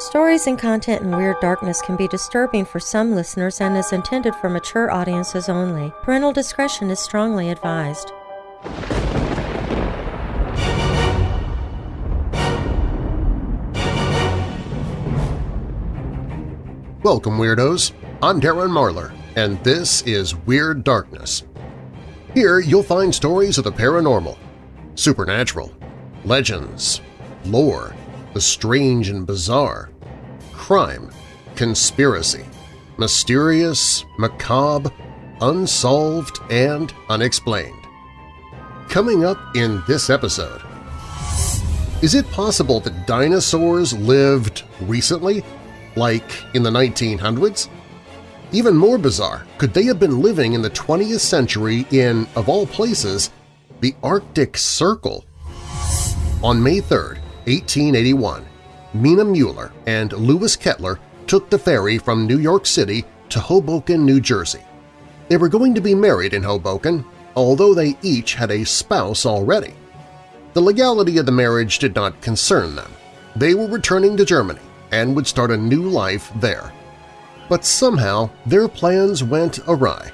Stories and content in Weird Darkness can be disturbing for some listeners and is intended for mature audiences only. Parental discretion is strongly advised. Welcome, Weirdos! I'm Darren Marlar, and this is Weird Darkness. Here you'll find stories of the paranormal, supernatural, legends, lore, the strange and bizarre, crime, conspiracy, mysterious, macabre, unsolved, and unexplained. Coming up in this episode… Is it possible that dinosaurs lived recently, like in the 1900s? Even more bizarre, could they have been living in the 20th century in, of all places, the Arctic Circle? On May 3, 1881, Mina Mueller and Lewis Kettler took the ferry from New York City to Hoboken, New Jersey. They were going to be married in Hoboken, although they each had a spouse already. The legality of the marriage did not concern them. They were returning to Germany and would start a new life there. But somehow their plans went awry.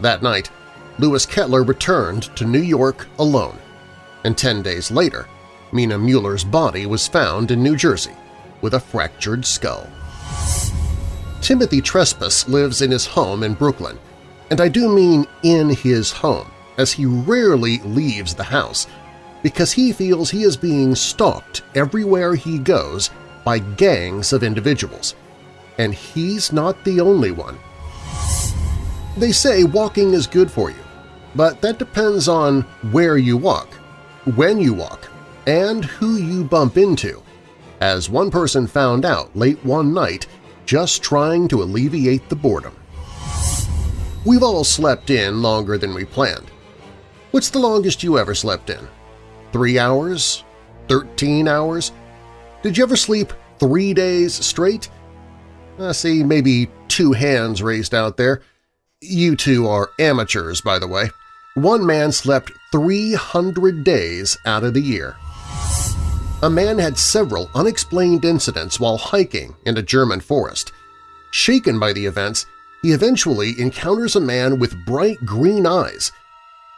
That night, Lewis Kettler returned to New York alone, and ten days later Mina Mueller's body was found in New Jersey with a fractured skull. Timothy Trespass lives in his home in Brooklyn, and I do mean in his home, as he rarely leaves the house because he feels he is being stalked everywhere he goes by gangs of individuals. And he's not the only one. They say walking is good for you, but that depends on where you walk, when you walk, and who you bump into, as one person found out late one night just trying to alleviate the boredom. We've all slept in longer than we planned. What's the longest you ever slept in? Three hours? Thirteen hours? Did you ever sleep three days straight? I see maybe two hands raised out there. You two are amateurs, by the way. One man slept 300 days out of the year a man had several unexplained incidents while hiking in a German forest. Shaken by the events, he eventually encounters a man with bright green eyes.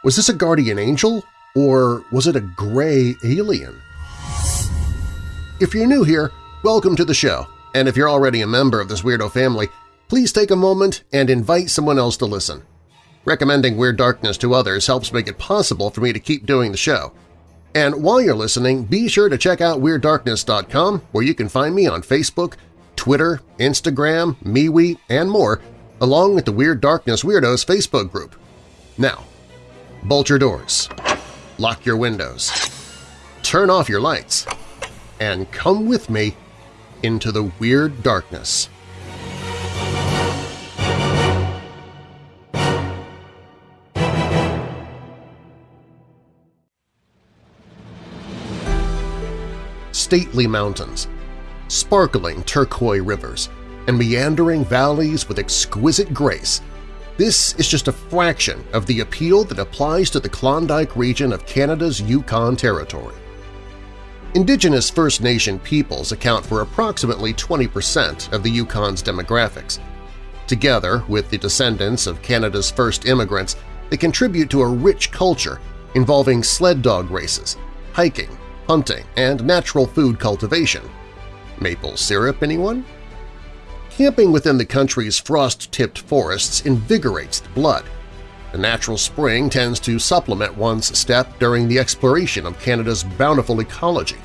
Was this a guardian angel, or was it a gray alien? If you're new here, welcome to the show, and if you're already a member of this weirdo family, please take a moment and invite someone else to listen. Recommending Weird Darkness to others helps make it possible for me to keep doing the show. And while you're listening, be sure to check out WeirdDarkness.com where you can find me on Facebook, Twitter, Instagram, MeWe, and more, along with the Weird Darkness Weirdos Facebook group. Now, bolt your doors, lock your windows, turn off your lights, and come with me into the Weird Darkness. Stately mountains, sparkling turquoise rivers, and meandering valleys with exquisite grace, this is just a fraction of the appeal that applies to the Klondike region of Canada's Yukon Territory. Indigenous First Nation peoples account for approximately 20% of the Yukon's demographics. Together with the descendants of Canada's first immigrants, they contribute to a rich culture involving sled dog races, hiking, hunting, and natural food cultivation. Maple syrup, anyone? Camping within the country's frost-tipped forests invigorates the blood. The natural spring tends to supplement one's step during the exploration of Canada's bountiful ecology.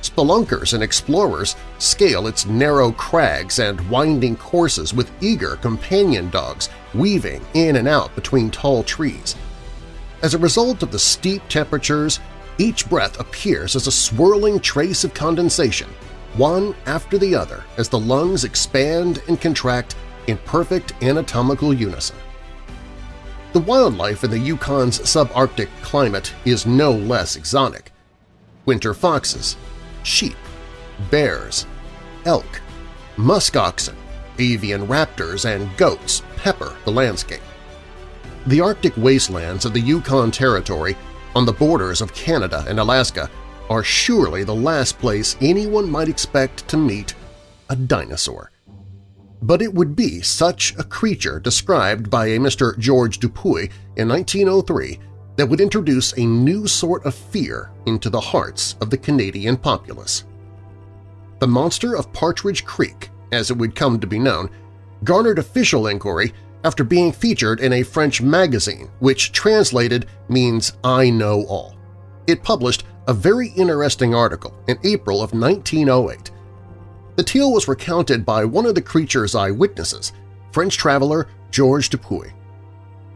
Spelunkers and explorers scale its narrow crags and winding courses with eager companion dogs weaving in and out between tall trees. As a result of the steep temperatures each breath appears as a swirling trace of condensation, one after the other as the lungs expand and contract in perfect anatomical unison. The wildlife in the Yukon's subarctic climate is no less exotic. Winter foxes, sheep, bears, elk, musk oxen, avian raptors, and goats pepper the landscape. The Arctic wastelands of the Yukon Territory on the borders of Canada and Alaska are surely the last place anyone might expect to meet a dinosaur. But it would be such a creature described by a Mr. George Dupuy in 1903 that would introduce a new sort of fear into the hearts of the Canadian populace. The monster of Partridge Creek, as it would come to be known, garnered official inquiry after being featured in a French magazine which translated means I know all. It published a very interesting article in April of 1908. The tale was recounted by one of the creature's eyewitnesses, French traveler Georges Dupuy.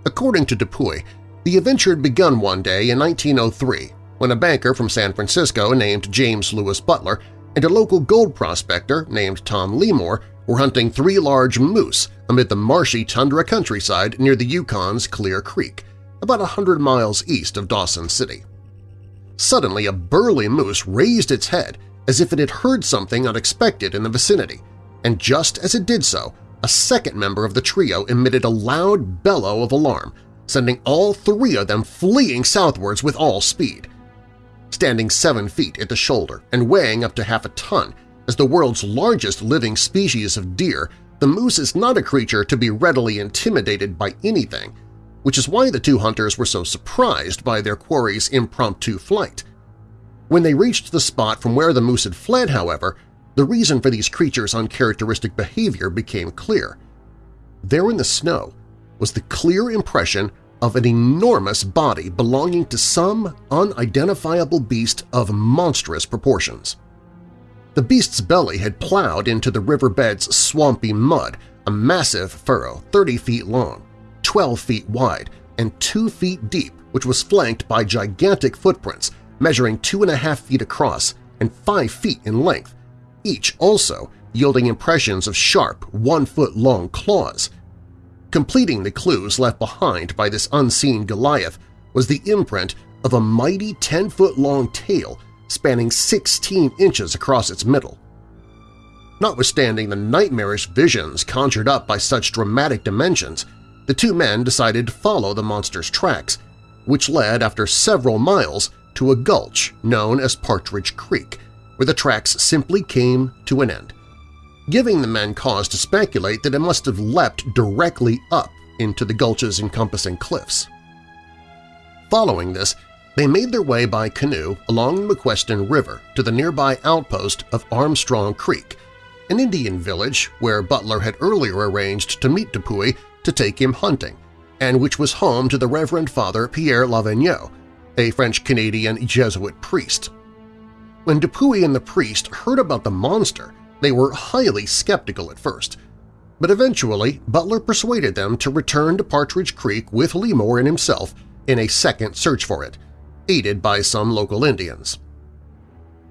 According to Dupuy, the adventure had begun one day in 1903 when a banker from San Francisco named James Lewis Butler and a local gold prospector named Tom Lemore were hunting three large moose amid the marshy tundra countryside near the Yukon's Clear Creek, about a hundred miles east of Dawson City. Suddenly, a burly moose raised its head as if it had heard something unexpected in the vicinity, and just as it did so, a second member of the trio emitted a loud bellow of alarm, sending all three of them fleeing southwards with all speed. Standing seven feet at the shoulder and weighing up to half a ton, as the world's largest living species of deer, the moose is not a creature to be readily intimidated by anything, which is why the two hunters were so surprised by their quarry's impromptu flight. When they reached the spot from where the moose had fled, however, the reason for these creatures' uncharacteristic behavior became clear. There in the snow was the clear impression of an enormous body belonging to some unidentifiable beast of monstrous proportions. The beast's belly had plowed into the riverbed's swampy mud, a massive furrow 30 feet long, 12 feet wide, and 2 feet deep which was flanked by gigantic footprints measuring 2.5 feet across and 5 feet in length, each also yielding impressions of sharp, one-foot-long claws. Completing the clues left behind by this unseen Goliath was the imprint of a mighty 10-foot-long tail spanning 16 inches across its middle. Notwithstanding the nightmarish visions conjured up by such dramatic dimensions, the two men decided to follow the monster's tracks, which led after several miles to a gulch known as Partridge Creek, where the tracks simply came to an end, giving the men cause to speculate that it must have leapt directly up into the gulch's encompassing cliffs. Following this, they made their way by canoe along the McQuesten River to the nearby outpost of Armstrong Creek, an Indian village where Butler had earlier arranged to meet Dupuy to take him hunting, and which was home to the Reverend Father Pierre Lavigneau, a French-Canadian Jesuit priest. When Dupuy and the priest heard about the monster, they were highly skeptical at first, but eventually Butler persuaded them to return to Partridge Creek with Lemore and himself in a second search for it, aided by some local Indians.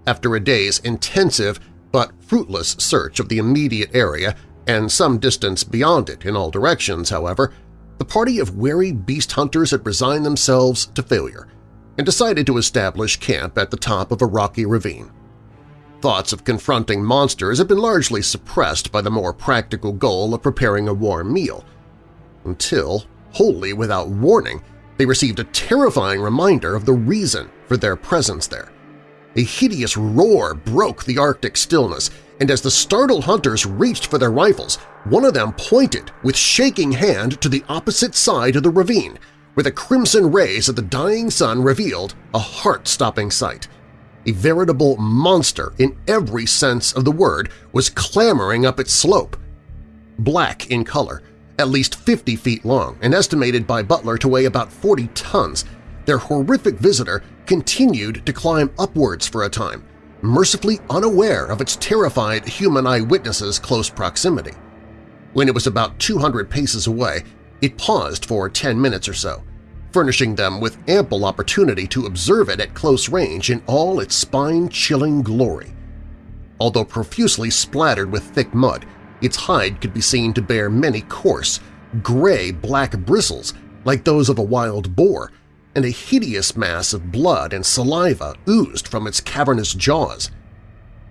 After a day's intensive but fruitless search of the immediate area and some distance beyond it in all directions, however, the party of wary beast hunters had resigned themselves to failure and decided to establish camp at the top of a rocky ravine. Thoughts of confronting monsters had been largely suppressed by the more practical goal of preparing a warm meal, until, wholly without warning, they received a terrifying reminder of the reason for their presence there. A hideous roar broke the Arctic stillness, and as the startled hunters reached for their rifles, one of them pointed with shaking hand to the opposite side of the ravine, where the crimson rays of the dying sun revealed a heart-stopping sight. A veritable monster in every sense of the word was clambering up its slope. Black in color, at least 50 feet long and estimated by Butler to weigh about 40 tons, their horrific visitor continued to climb upwards for a time, mercifully unaware of its terrified human eyewitnesses' close proximity. When it was about 200 paces away, it paused for 10 minutes or so, furnishing them with ample opportunity to observe it at close range in all its spine-chilling glory. Although profusely splattered with thick mud, its hide could be seen to bear many coarse, gray-black bristles like those of a wild boar, and a hideous mass of blood and saliva oozed from its cavernous jaws.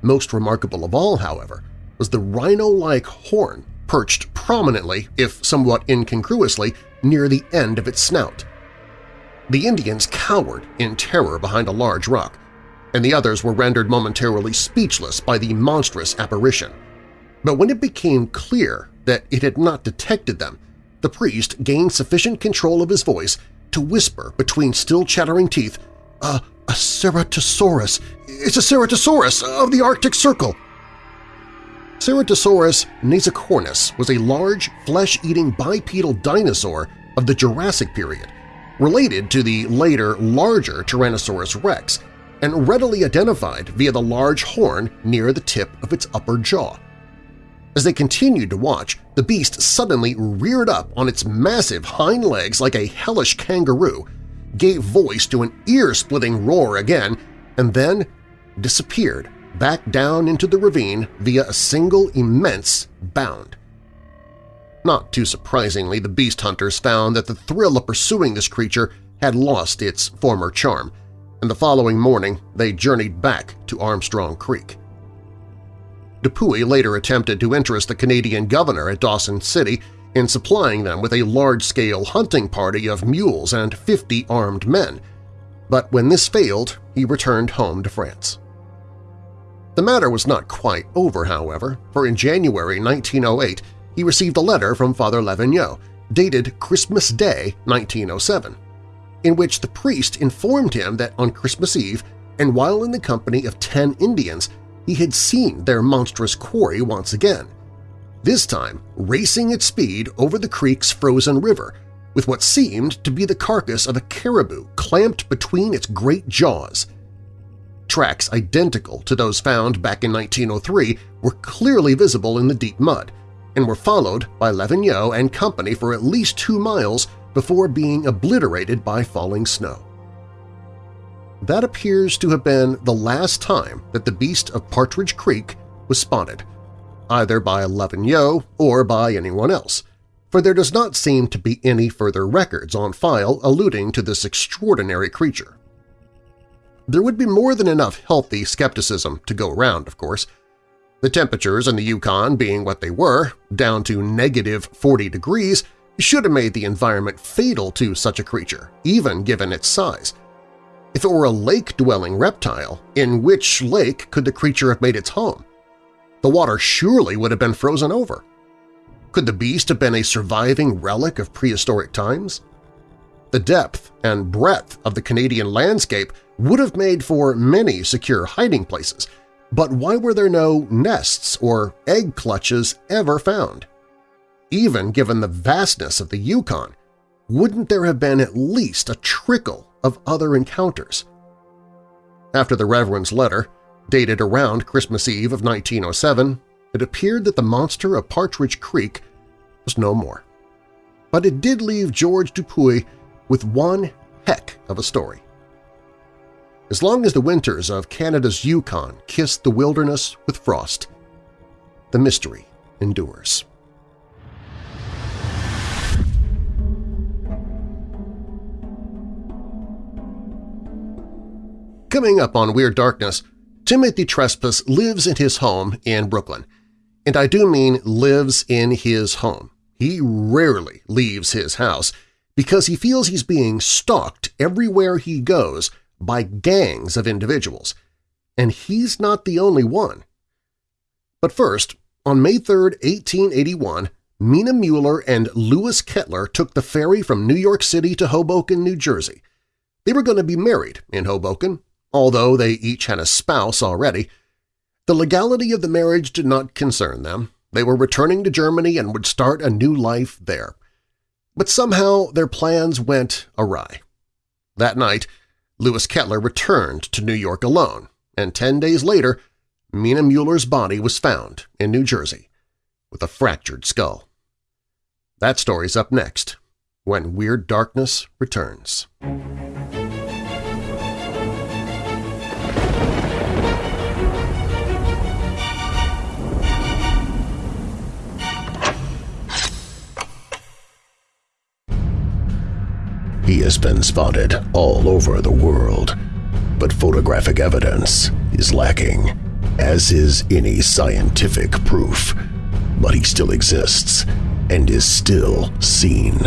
Most remarkable of all, however, was the rhino-like horn perched prominently, if somewhat incongruously, near the end of its snout. The Indians cowered in terror behind a large rock, and the others were rendered momentarily speechless by the monstrous apparition. But when it became clear that it had not detected them, the priest gained sufficient control of his voice to whisper between still chattering teeth, "A, a Ceratosaurus! It's a Ceratosaurus of the Arctic Circle!" Ceratosaurus nasicornis was a large, flesh-eating bipedal dinosaur of the Jurassic period, related to the later, larger Tyrannosaurus rex, and readily identified via the large horn near the tip of its upper jaw. As they continued to watch, the beast suddenly reared up on its massive hind legs like a hellish kangaroo, gave voice to an ear-splitting roar again, and then disappeared back down into the ravine via a single immense bound. Not too surprisingly, the beast hunters found that the thrill of pursuing this creature had lost its former charm, and the following morning they journeyed back to Armstrong Creek. Dupuy later attempted to interest the Canadian governor at Dawson City in supplying them with a large-scale hunting party of mules and 50 armed men, but when this failed, he returned home to France. The matter was not quite over, however, for in January 1908 he received a letter from Father Levigneux, dated Christmas Day 1907, in which the priest informed him that on Christmas Eve, and while in the company of ten Indians, he had seen their monstrous quarry once again, this time racing at speed over the creek's frozen river, with what seemed to be the carcass of a caribou clamped between its great jaws. Tracks identical to those found back in 1903 were clearly visible in the deep mud and were followed by Levigneux and company for at least two miles before being obliterated by falling snow. That appears to have been the last time that the beast of Partridge Creek was spotted, either by Levigneux or by anyone else, for there does not seem to be any further records on file alluding to this extraordinary creature. There would be more than enough healthy skepticism to go around, of course. The temperatures in the Yukon being what they were, down to negative 40 degrees, should have made the environment fatal to such a creature, even given its size. If it were a lake-dwelling reptile, in which lake could the creature have made its home? The water surely would have been frozen over. Could the beast have been a surviving relic of prehistoric times? The depth and breadth of the Canadian landscape would have made for many secure hiding places, but why were there no nests or egg clutches ever found? Even given the vastness of the Yukon, wouldn't there have been at least a trickle of other encounters. After the Reverend's letter, dated around Christmas Eve of 1907, it appeared that the monster of Partridge Creek was no more. But it did leave George Dupuy with one heck of a story. As long as the winters of Canada's Yukon kissed the wilderness with frost, the mystery endures. Coming up on Weird Darkness, Timothy Trespass lives in his home in Brooklyn. And I do mean lives in his home. He rarely leaves his house because he feels he's being stalked everywhere he goes by gangs of individuals. And he's not the only one. But first, on May 3, 1881, Mina Mueller and Louis Kettler took the ferry from New York City to Hoboken, New Jersey. They were going to be married in Hoboken, although they each had a spouse already. The legality of the marriage did not concern them. They were returning to Germany and would start a new life there. But somehow their plans went awry. That night, Louis Kettler returned to New York alone, and ten days later, Mina Mueller's body was found in New Jersey with a fractured skull. That story's up next, when Weird Darkness returns. He has been spotted all over the world, but photographic evidence is lacking, as is any scientific proof. But he still exists and is still seen.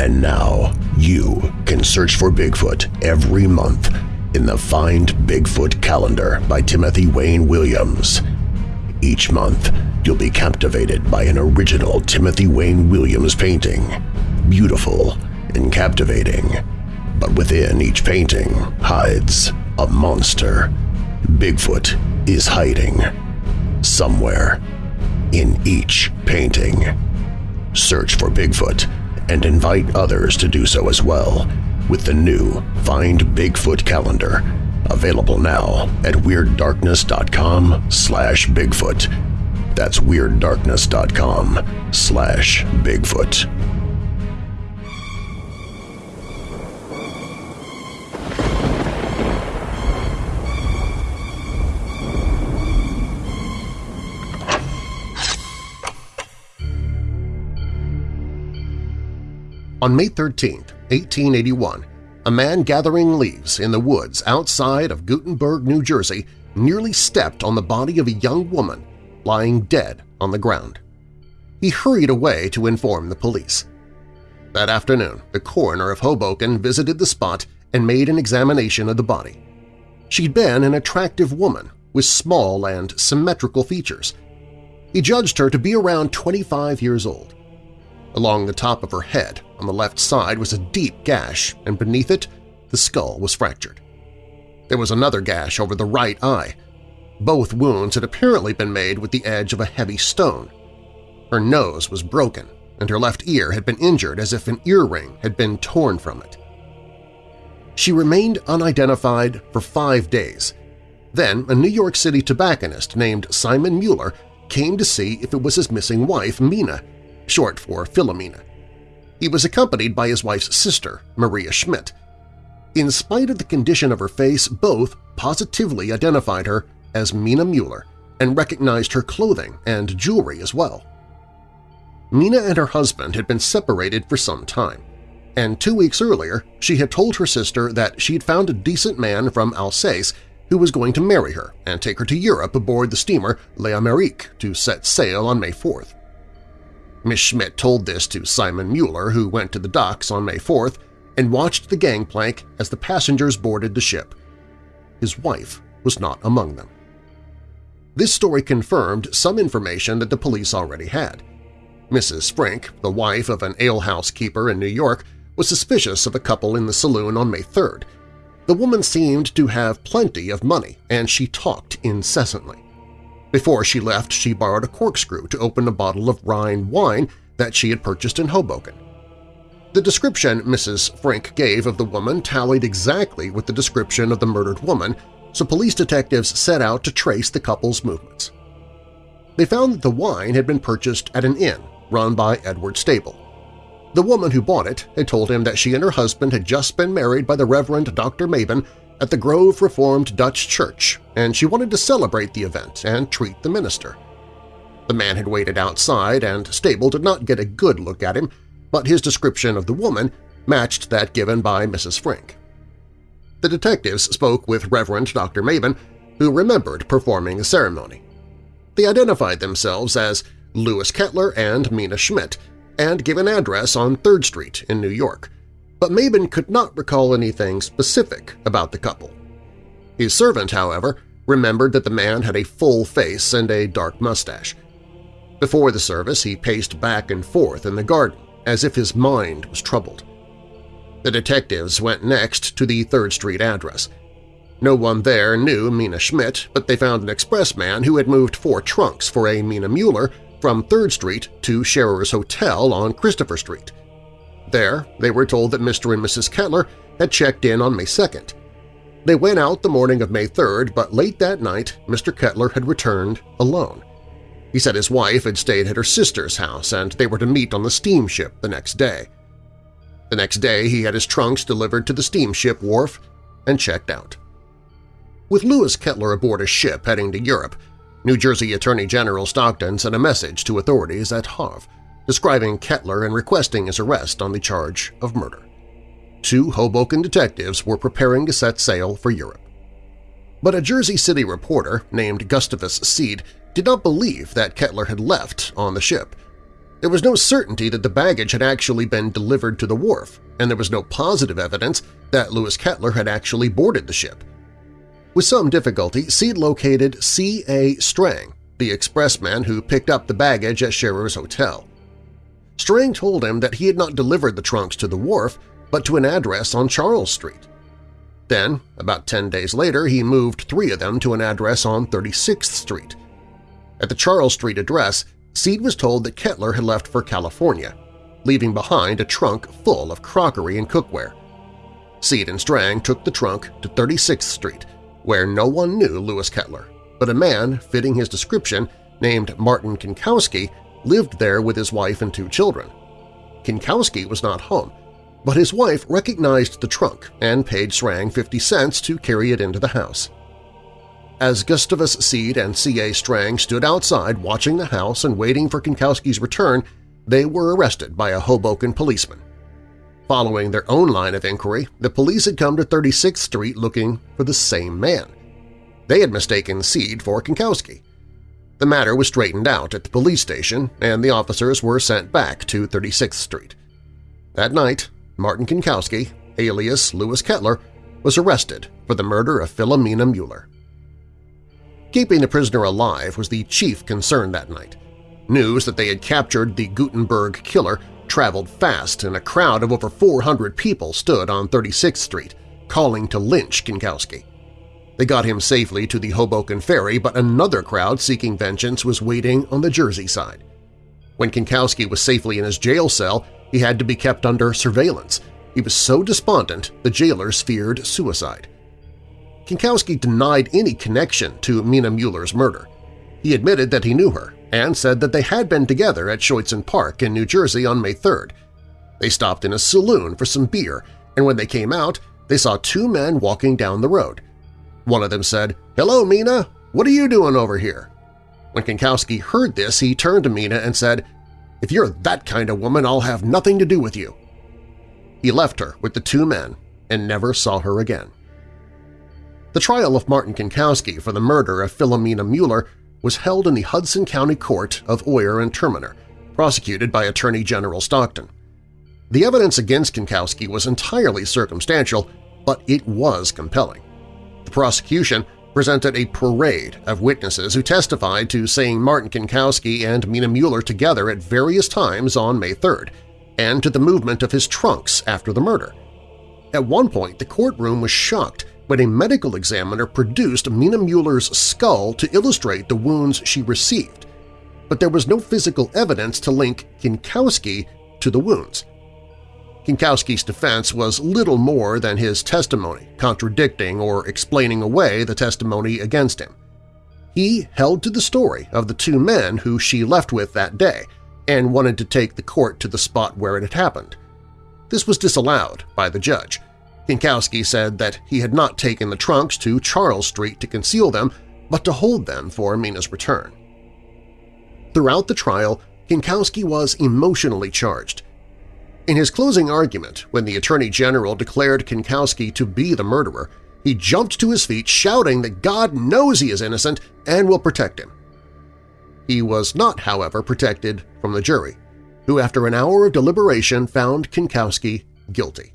And now you can search for Bigfoot every month in the Find Bigfoot calendar by Timothy Wayne Williams. Each month, you'll be captivated by an original Timothy Wayne Williams painting. Beautiful and captivating. But within each painting hides a monster. Bigfoot is hiding. Somewhere. In each painting. Search for Bigfoot and invite others to do so as well with the new Find Bigfoot calendar available now at WeirdDarkness.com slash Bigfoot. That's WeirdDarkness.com slash Bigfoot. On May 13, 1881, a man gathering leaves in the woods outside of Gutenberg, New Jersey nearly stepped on the body of a young woman lying dead on the ground. He hurried away to inform the police. That afternoon, the coroner of Hoboken visited the spot and made an examination of the body. She'd been an attractive woman with small and symmetrical features. He judged her to be around 25 years old. Along the top of her head, on the left side, was a deep gash, and beneath it, the skull was fractured. There was another gash over the right eye. Both wounds had apparently been made with the edge of a heavy stone. Her nose was broken, and her left ear had been injured as if an earring had been torn from it. She remained unidentified for five days. Then a New York City tobacconist named Simon Mueller came to see if it was his missing wife, Mina, short for Philomena. He was accompanied by his wife's sister, Maria Schmidt. In spite of the condition of her face, both positively identified her as Mina Mueller and recognized her clothing and jewelry as well. Mina and her husband had been separated for some time, and two weeks earlier she had told her sister that she had found a decent man from Alsace who was going to marry her and take her to Europe aboard the steamer L'Amérique to set sail on May 4th. Miss Schmidt told this to Simon Mueller, who went to the docks on May 4th and watched the gangplank as the passengers boarded the ship. His wife was not among them. This story confirmed some information that the police already had. Mrs. Frink, the wife of an alehouse keeper in New York, was suspicious of a couple in the saloon on May 3rd. The woman seemed to have plenty of money, and she talked incessantly. Before she left, she borrowed a corkscrew to open a bottle of Rhine wine that she had purchased in Hoboken. The description Mrs. Frank gave of the woman tallied exactly with the description of the murdered woman, so police detectives set out to trace the couple's movements. They found that the wine had been purchased at an inn run by Edward Stable. The woman who bought it had told him that she and her husband had just been married by the Reverend Dr. Mabin at the Grove Reformed Dutch Church, and she wanted to celebrate the event and treat the minister. The man had waited outside, and Stable did not get a good look at him, but his description of the woman matched that given by Mrs. Frink. The detectives spoke with Reverend Dr. Mabin, who remembered performing the ceremony. They identified themselves as Louis Kettler and Mina Schmidt and gave an address on 3rd Street in New York, but Mabin could not recall anything specific about the couple. His servant, however, remembered that the man had a full face and a dark mustache. Before the service, he paced back and forth in the garden as if his mind was troubled. The detectives went next to the 3rd Street address. No one there knew Mina Schmidt, but they found an expressman who had moved four trunks for a Mina Mueller from 3rd Street to Scherer's Hotel on Christopher Street. There, they were told that Mr. and Mrs. Kettler had checked in on May 2nd. They went out the morning of May 3rd, but late that night Mr. Kettler had returned alone. He said his wife had stayed at her sister's house and they were to meet on the steamship the next day. The next day he had his trunks delivered to the steamship wharf and checked out. With Louis Kettler aboard a ship heading to Europe, New Jersey Attorney General Stockton sent a message to authorities at Havre describing Kettler and requesting his arrest on the charge of murder. Two Hoboken detectives were preparing to set sail for Europe. But a Jersey City reporter named Gustavus Seed did not believe that Kettler had left on the ship. There was no certainty that the baggage had actually been delivered to the wharf, and there was no positive evidence that Louis Kettler had actually boarded the ship. With some difficulty, Seed located C.A. Strang, the expressman who picked up the baggage at Scherer's hotel. Strang told him that he had not delivered the trunks to the wharf, but to an address on Charles Street. Then, about 10 days later, he moved three of them to an address on 36th Street. At the Charles Street address, Seed was told that Kettler had left for California, leaving behind a trunk full of crockery and cookware. Seed and Strang took the trunk to 36th Street, where no one knew Lewis Kettler, but a man fitting his description named Martin Kinkowski lived there with his wife and two children. Kinkowski was not home, but his wife recognized the trunk and paid Strang 50 cents to carry it into the house. As Gustavus Seed and C.A. Strang stood outside watching the house and waiting for Kinkowski's return, they were arrested by a Hoboken policeman. Following their own line of inquiry, the police had come to 36th Street looking for the same man. They had mistaken Seed for Kinkowski. The matter was straightened out at the police station, and the officers were sent back to 36th Street. That night, Martin Kinkowski, alias Lewis Kettler, was arrested for the murder of Philomena Mueller. Keeping the prisoner alive was the chief concern that night. News that they had captured the Gutenberg killer traveled fast and a crowd of over 400 people stood on 36th Street, calling to lynch Kinkowski. They got him safely to the Hoboken Ferry, but another crowd seeking vengeance was waiting on the Jersey side. When Kinkowski was safely in his jail cell, he had to be kept under surveillance. He was so despondent the jailers feared suicide. Kinkowski denied any connection to Mina Mueller's murder. He admitted that he knew her and said that they had been together at Schuetzen Park in New Jersey on May 3rd. They stopped in a saloon for some beer, and when they came out, they saw two men walking down the road. One of them said, "'Hello, Mina! What are you doing over here?' When Kinkowski heard this, he turned to Mina and said, "'If you're that kind of woman, I'll have nothing to do with you.' He left her with the two men and never saw her again. The trial of Martin Kinkowski for the murder of Philomena Mueller was held in the Hudson County Court of Oyer and Terminer, prosecuted by Attorney General Stockton. The evidence against Kinkowski was entirely circumstantial, but it was compelling. The prosecution presented a parade of witnesses who testified to seeing Martin Kinkowski and Mina Mueller together at various times on May 3rd, and to the movement of his trunks after the murder. At one point, the courtroom was shocked when a medical examiner produced Mina Mueller's skull to illustrate the wounds she received, but there was no physical evidence to link Kinkowski to the wounds. Kinkowski's defense was little more than his testimony, contradicting or explaining away the testimony against him. He held to the story of the two men who she left with that day and wanted to take the court to the spot where it had happened. This was disallowed by the judge, Kinkowski said that he had not taken the trunks to Charles Street to conceal them, but to hold them for Mina's return. Throughout the trial, Kinkowski was emotionally charged. In his closing argument, when the Attorney General declared Kinkowski to be the murderer, he jumped to his feet shouting that God knows he is innocent and will protect him. He was not, however, protected from the jury, who after an hour of deliberation found Kinkowski guilty.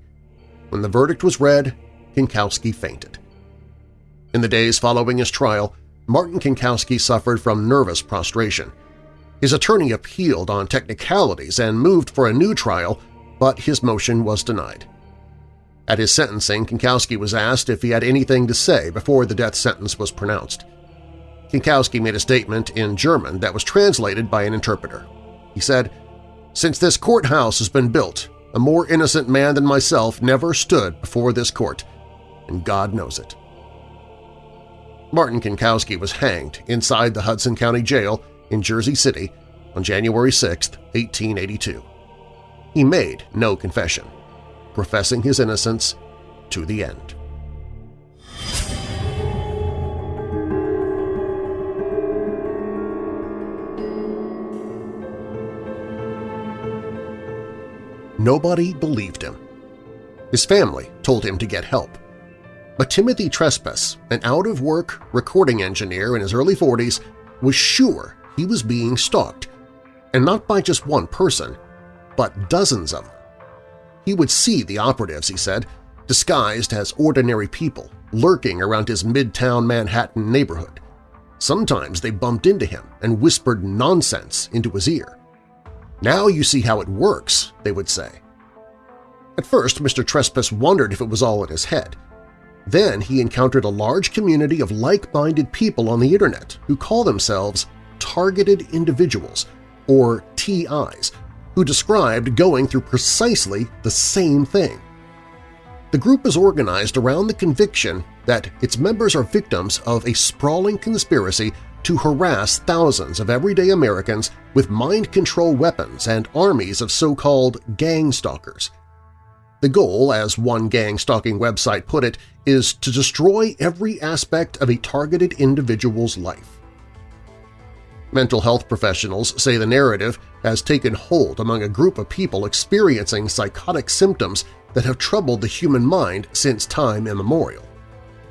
When the verdict was read, Kinkowski fainted. In the days following his trial, Martin Kinkowski suffered from nervous prostration. His attorney appealed on technicalities and moved for a new trial, but his motion was denied. At his sentencing, Kinkowski was asked if he had anything to say before the death sentence was pronounced. Kinkowski made a statement in German that was translated by an interpreter. He said, Since this courthouse has been built, a more innocent man than myself never stood before this court, and God knows it. Martin Kinkowski was hanged inside the Hudson County Jail in Jersey City on January 6, 1882. He made no confession, professing his innocence to the end. Nobody believed him. His family told him to get help. But Timothy Trespass, an out-of-work recording engineer in his early 40s, was sure he was being stalked, and not by just one person, but dozens of them. He would see the operatives, he said, disguised as ordinary people lurking around his midtown Manhattan neighborhood. Sometimes they bumped into him and whispered nonsense into his ear. Now you see how it works, they would say. At first, Mr. Trespass wondered if it was all in his head. Then he encountered a large community of like-minded people on the Internet who call themselves Targeted Individuals, or TIs, who described going through precisely the same thing. The group is organized around the conviction that its members are victims of a sprawling conspiracy to harass thousands of everyday Americans with mind control weapons and armies of so-called gang stalkers. The goal, as one gang stalking website put it, is to destroy every aspect of a targeted individual's life. Mental health professionals say the narrative has taken hold among a group of people experiencing psychotic symptoms that have troubled the human mind since time immemorial.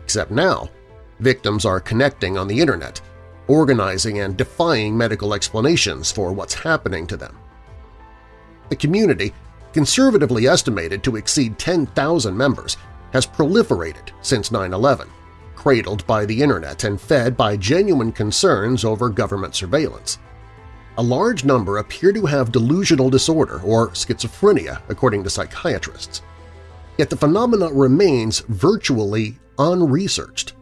Except now, victims are connecting on the Internet, organizing and defying medical explanations for what's happening to them. The community, conservatively estimated to exceed 10,000 members, has proliferated since 9-11, cradled by the Internet and fed by genuine concerns over government surveillance. A large number appear to have delusional disorder or schizophrenia, according to psychiatrists. Yet the phenomenon remains virtually unresearched.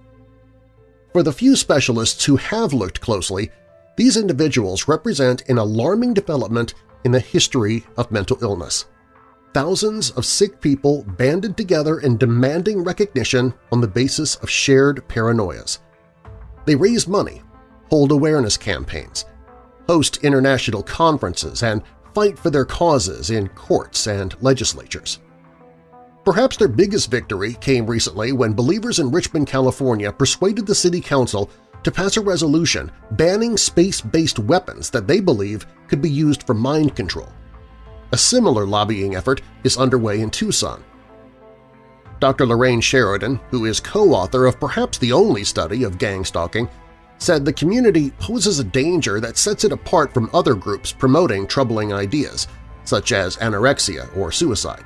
For the few specialists who have looked closely, these individuals represent an alarming development in the history of mental illness thousands of sick people banded together and demanding recognition on the basis of shared paranoias. They raise money, hold awareness campaigns, host international conferences, and fight for their causes in courts and legislatures. Perhaps their biggest victory came recently when believers in Richmond, California persuaded the city council to pass a resolution banning space-based weapons that they believe could be used for mind control. A similar lobbying effort is underway in Tucson. Dr. Lorraine Sheridan, who is co-author of perhaps the only study of gang stalking, said the community poses a danger that sets it apart from other groups promoting troubling ideas, such as anorexia or suicide.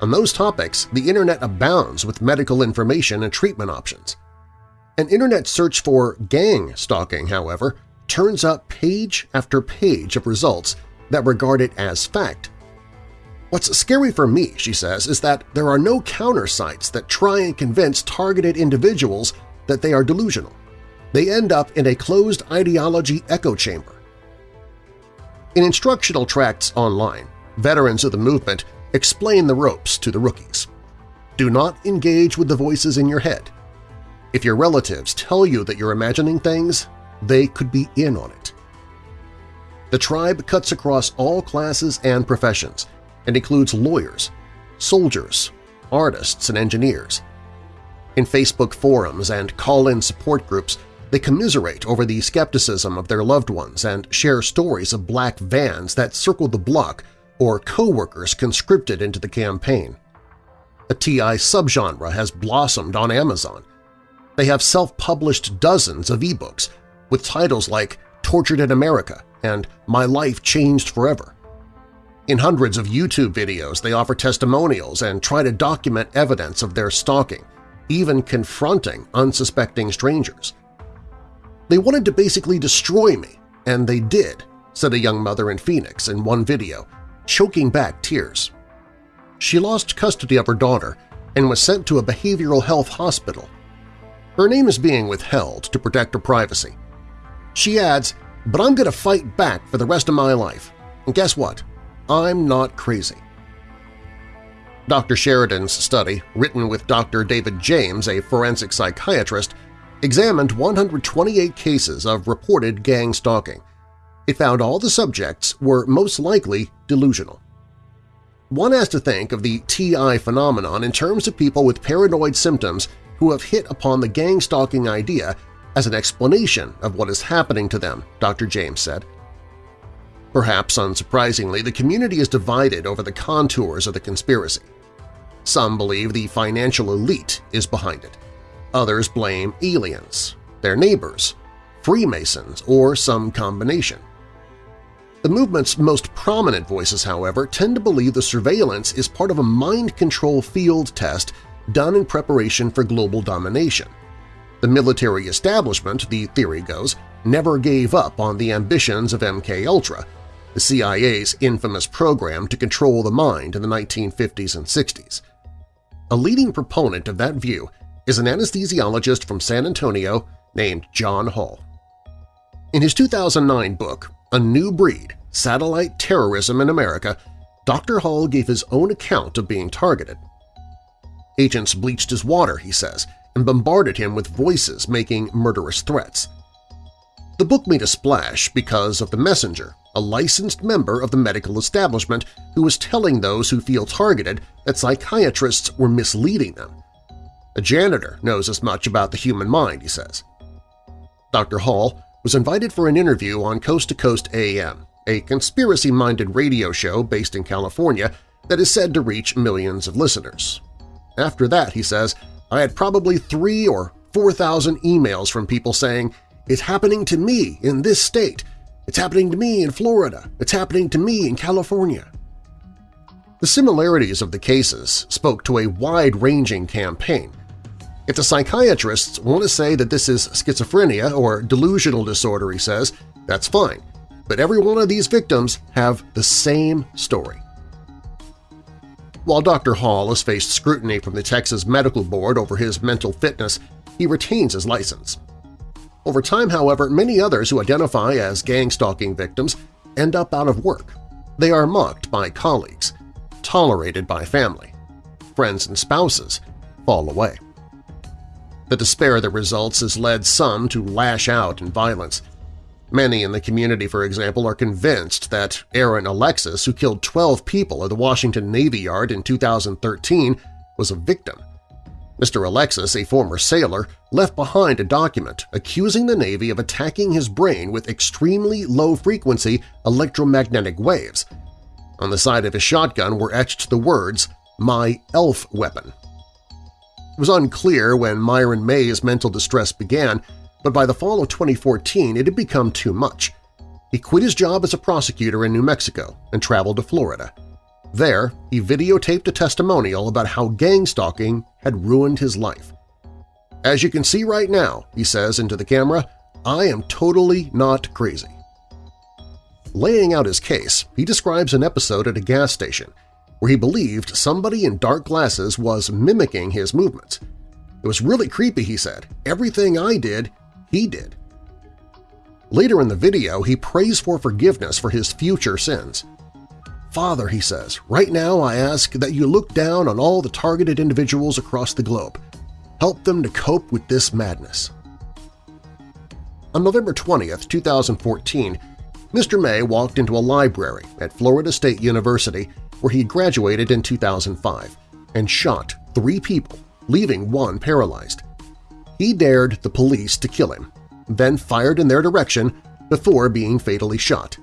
On those topics, the Internet abounds with medical information and treatment options. An Internet search for gang stalking, however, turns up page after page of results that regard it as fact. What's scary for me, she says, is that there are no counter sites that try and convince targeted individuals that they are delusional. They end up in a closed ideology echo chamber. In instructional tracts online, veterans of the movement explain the ropes to the rookies. Do not engage with the voices in your head. If your relatives tell you that you're imagining things, they could be in on it. The tribe cuts across all classes and professions and includes lawyers, soldiers, artists, and engineers. In Facebook forums and call-in support groups, they commiserate over the skepticism of their loved ones and share stories of black vans that circle the block or co-workers conscripted into the campaign. A TI subgenre has blossomed on Amazon. They have self-published dozens of ebooks with titles like Tortured in America, and My Life Changed Forever. In hundreds of YouTube videos, they offer testimonials and try to document evidence of their stalking, even confronting unsuspecting strangers. They wanted to basically destroy me, and they did, said a young mother in Phoenix in one video, choking back tears. She lost custody of her daughter and was sent to a behavioral health hospital. Her name is being withheld to protect her privacy. She adds, but I'm going to fight back for the rest of my life. And guess what? I'm not crazy. Dr. Sheridan's study, written with Dr. David James, a forensic psychiatrist, examined 128 cases of reported gang stalking. It found all the subjects were most likely delusional. One has to think of the TI phenomenon in terms of people with paranoid symptoms who have hit upon the gang stalking idea as an explanation of what is happening to them, Dr. James said. Perhaps unsurprisingly, the community is divided over the contours of the conspiracy. Some believe the financial elite is behind it. Others blame aliens, their neighbors, Freemasons, or some combination. The movement's most prominent voices, however, tend to believe the surveillance is part of a mind control field test done in preparation for global domination. The military establishment, the theory goes, never gave up on the ambitions of MKUltra, the CIA's infamous program to control the mind in the 1950s and 60s. A leading proponent of that view is an anesthesiologist from San Antonio named John Hall. In his 2009 book, A New Breed – Satellite Terrorism in America, Dr. Hall gave his own account of being targeted. Agents bleached his water, he says, and bombarded him with voices making murderous threats. The book made a splash because of the messenger, a licensed member of the medical establishment who was telling those who feel targeted that psychiatrists were misleading them. A janitor knows as much about the human mind, he says. Dr. Hall was invited for an interview on Coast to Coast AM, a conspiracy-minded radio show based in California that is said to reach millions of listeners. After that, he says, I had probably three or 4,000 emails from people saying, it's happening to me in this state, it's happening to me in Florida. It's happening to me in California. The similarities of the cases spoke to a wide-ranging campaign. If the psychiatrists want to say that this is schizophrenia or delusional disorder, he says, that's fine, but every one of these victims have the same story. While Dr. Hall has faced scrutiny from the Texas Medical Board over his mental fitness, he retains his license. Over time, however, many others who identify as gang-stalking victims end up out of work. They are mocked by colleagues, tolerated by family. Friends and spouses fall away. The despair that results has led some to lash out in violence. Many in the community, for example, are convinced that Aaron Alexis, who killed 12 people at the Washington Navy Yard in 2013, was a victim Mr. Alexis, a former sailor, left behind a document accusing the Navy of attacking his brain with extremely low-frequency electromagnetic waves. On the side of his shotgun were etched the words, My Elf Weapon. It was unclear when Myron May's mental distress began, but by the fall of 2014 it had become too much. He quit his job as a prosecutor in New Mexico and traveled to Florida. There, he videotaped a testimonial about how gang stalking had ruined his life. As you can see right now, he says into the camera, I am totally not crazy. Laying out his case, he describes an episode at a gas station where he believed somebody in dark glasses was mimicking his movements. It was really creepy, he said. Everything I did, he did. Later in the video, he prays for forgiveness for his future sins. Father, he says, right now I ask that you look down on all the targeted individuals across the globe. Help them to cope with this madness. On November 20, 2014, Mr. May walked into a library at Florida State University where he graduated in 2005 and shot three people, leaving one paralyzed. He dared the police to kill him, then fired in their direction before being fatally shot.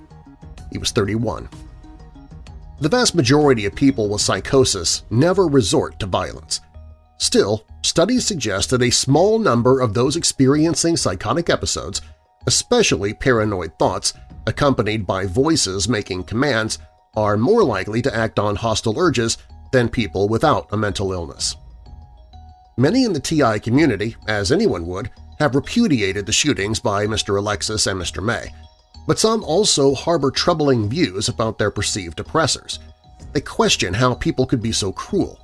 He was 31. The vast majority of people with psychosis never resort to violence. Still, studies suggest that a small number of those experiencing psychotic episodes, especially paranoid thoughts accompanied by voices making commands, are more likely to act on hostile urges than people without a mental illness. Many in the TI community, as anyone would, have repudiated the shootings by Mr. Alexis and Mr. May, but some also harbor troubling views about their perceived oppressors. They question how people could be so cruel.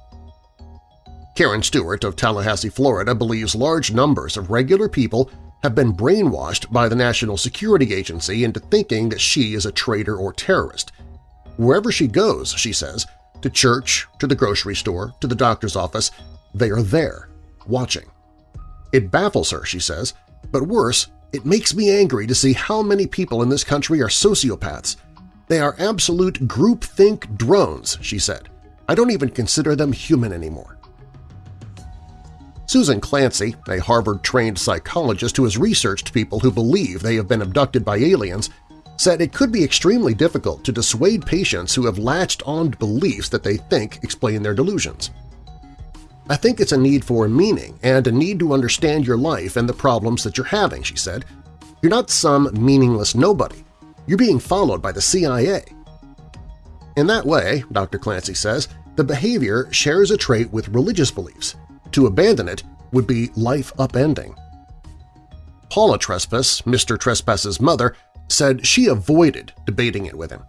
Karen Stewart of Tallahassee, Florida believes large numbers of regular people have been brainwashed by the National Security Agency into thinking that she is a traitor or terrorist. Wherever she goes, she says, to church, to the grocery store, to the doctor's office, they are there, watching. It baffles her, she says, but worse, it makes me angry to see how many people in this country are sociopaths. They are absolute groupthink drones, she said. I don't even consider them human anymore. Susan Clancy, a Harvard-trained psychologist who has researched people who believe they have been abducted by aliens, said it could be extremely difficult to dissuade patients who have latched on beliefs that they think explain their delusions. I think it's a need for meaning and a need to understand your life and the problems that you're having, she said. You're not some meaningless nobody. You're being followed by the CIA. In that way, Dr. Clancy says, the behavior shares a trait with religious beliefs. To abandon it would be life upending. Paula Trespass, Mr. Trespass's mother, said she avoided debating it with him.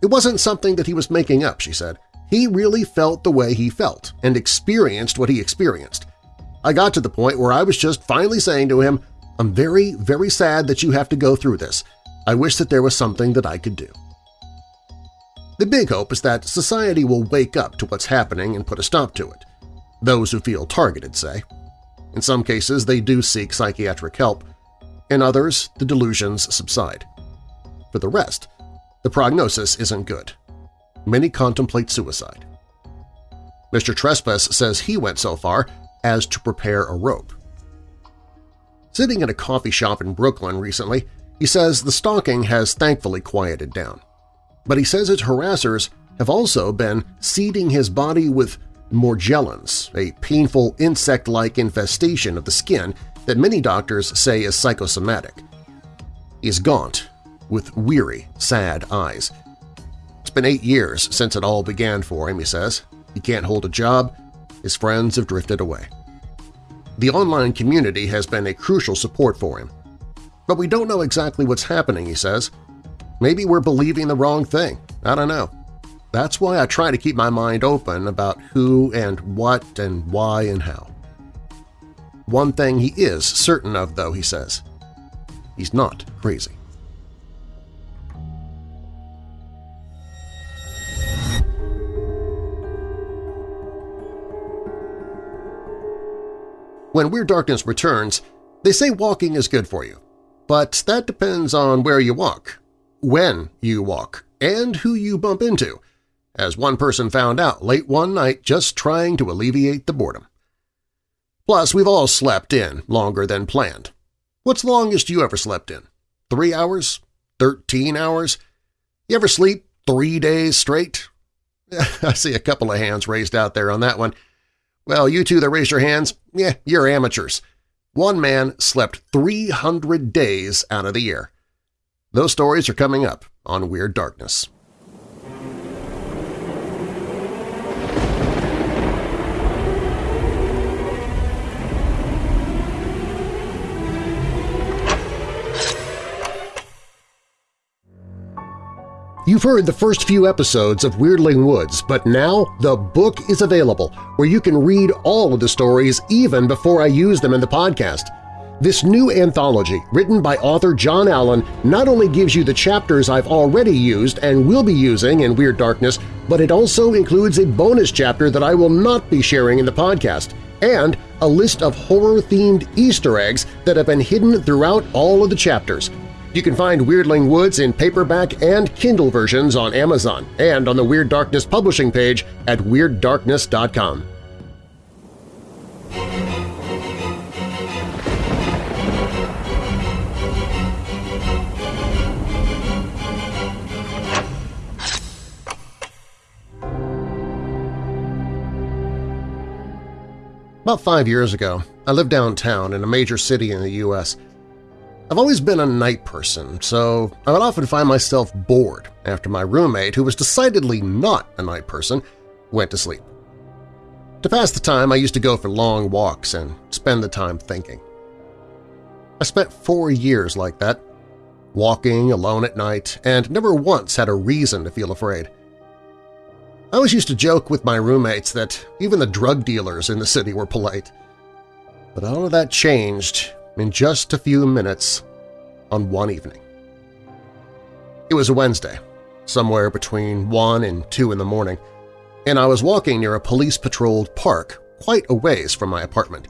It wasn't something that he was making up, she said. He really felt the way he felt and experienced what he experienced. I got to the point where I was just finally saying to him, I'm very, very sad that you have to go through this. I wish that there was something that I could do. The big hope is that society will wake up to what's happening and put a stop to it. Those who feel targeted say. In some cases, they do seek psychiatric help. In others, the delusions subside. For the rest, the prognosis isn't good. Many contemplate suicide. Mr. Trespass says he went so far as to prepare a rope. Sitting at a coffee shop in Brooklyn recently, he says the stalking has thankfully quieted down. But he says his harassers have also been seeding his body with morgellons, a painful insect-like infestation of the skin that many doctors say is psychosomatic. Is gaunt, with weary, sad eyes. It's been eight years since it all began for him, he says. He can't hold a job, his friends have drifted away. The online community has been a crucial support for him. But we don't know exactly what's happening, he says. Maybe we're believing the wrong thing. I don't know. That's why I try to keep my mind open about who and what and why and how. One thing he is certain of, though, he says. He's not crazy. When Weird Darkness returns, they say walking is good for you, but that depends on where you walk, when you walk, and who you bump into, as one person found out late one night just trying to alleviate the boredom. Plus, we've all slept in longer than planned. What's the longest you ever slept in? Three hours? Thirteen hours? You ever sleep three days straight? I see a couple of hands raised out there on that one. Well, you two that raised your hands, yeah, you're amateurs. One man slept 300 days out of the year. Those stories are coming up on Weird Darkness. You've heard the first few episodes of Weirdling Woods, but now the book is available where you can read all of the stories even before I use them in the podcast. This new anthology, written by author John Allen, not only gives you the chapters I've already used and will be using in Weird Darkness, but it also includes a bonus chapter that I will not be sharing in the podcast, and a list of horror-themed Easter eggs that have been hidden throughout all of the chapters – you can find Weirdling Woods in paperback and Kindle versions on Amazon and on the Weird Darkness publishing page at WeirdDarkness.com. About five years ago, I lived downtown in a major city in the U.S. I've always been a night person, so I would often find myself bored after my roommate, who was decidedly not a night person, went to sleep. To pass the time, I used to go for long walks and spend the time thinking. I spent four years like that, walking alone at night, and never once had a reason to feel afraid. I always used to joke with my roommates that even the drug dealers in the city were polite. But all of that changed in just a few minutes on one evening. It was a Wednesday, somewhere between 1 and 2 in the morning, and I was walking near a police-patrolled park quite a ways from my apartment.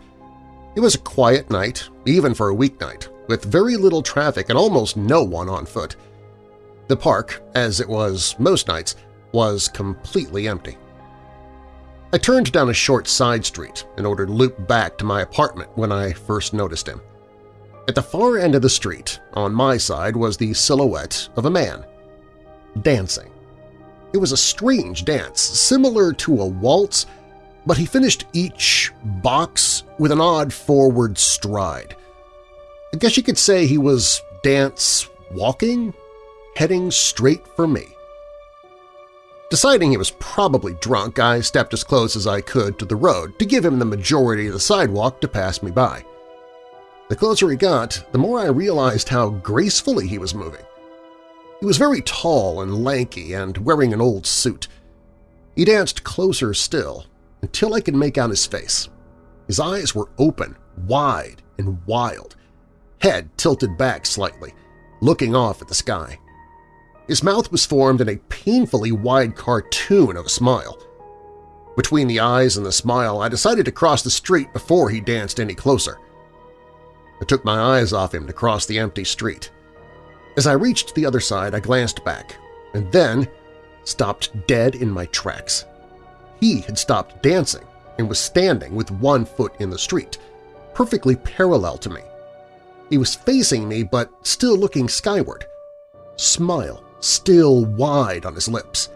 It was a quiet night, even for a weeknight, with very little traffic and almost no one on foot. The park, as it was most nights, was completely empty. I turned down a short side street in order to loop back to my apartment when I first noticed him. At the far end of the street, on my side, was the silhouette of a man, dancing. It was a strange dance, similar to a waltz, but he finished each box with an odd forward stride. I guess you could say he was dance-walking, heading straight for me. Deciding he was probably drunk, I stepped as close as I could to the road to give him the majority of the sidewalk to pass me by. The closer he got, the more I realized how gracefully he was moving. He was very tall and lanky and wearing an old suit. He danced closer still until I could make out his face. His eyes were open, wide, and wild, head tilted back slightly, looking off at the sky. His mouth was formed in a painfully wide cartoon of a smile. Between the eyes and the smile, I decided to cross the street before he danced any closer. I took my eyes off him to cross the empty street. As I reached the other side, I glanced back, and then stopped dead in my tracks. He had stopped dancing and was standing with one foot in the street, perfectly parallel to me. He was facing me but still looking skyward, smile still wide on his lips.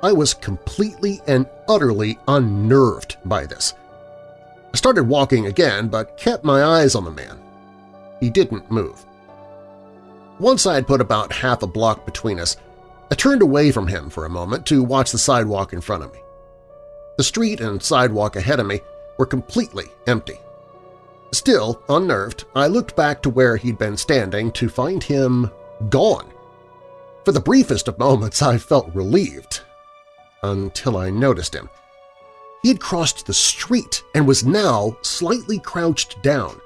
I was completely and utterly unnerved by this. I started walking again but kept my eyes on the man. He didn't move. Once I had put about half a block between us, I turned away from him for a moment to watch the sidewalk in front of me. The street and sidewalk ahead of me were completely empty. Still, unnerved, I looked back to where he'd been standing to find him gone. For the briefest of moments I felt relieved, until I noticed him. He had crossed the street and was now slightly crouched down,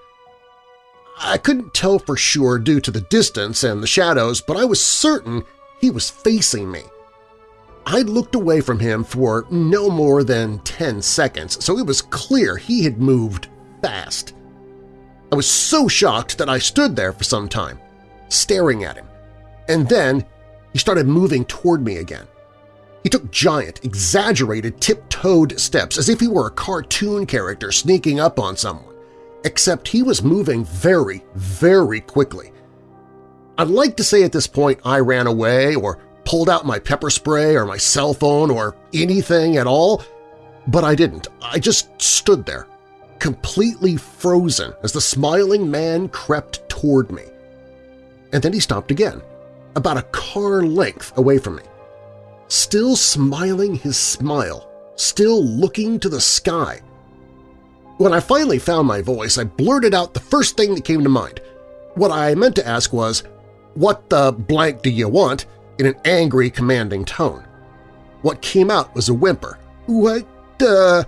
I couldn't tell for sure due to the distance and the shadows, but I was certain he was facing me. I'd looked away from him for no more than 10 seconds, so it was clear he had moved fast. I was so shocked that I stood there for some time, staring at him, and then he started moving toward me again. He took giant, exaggerated, tiptoed steps as if he were a cartoon character sneaking up on someone except he was moving very, very quickly. I'd like to say at this point I ran away or pulled out my pepper spray or my cell phone or anything at all, but I didn't. I just stood there, completely frozen as the smiling man crept toward me. And then he stopped again, about a car length away from me. Still smiling his smile, still looking to the sky, when I finally found my voice, I blurted out the first thing that came to mind. What I meant to ask was, what the blank do you want, in an angry, commanding tone. What came out was a whimper. What the…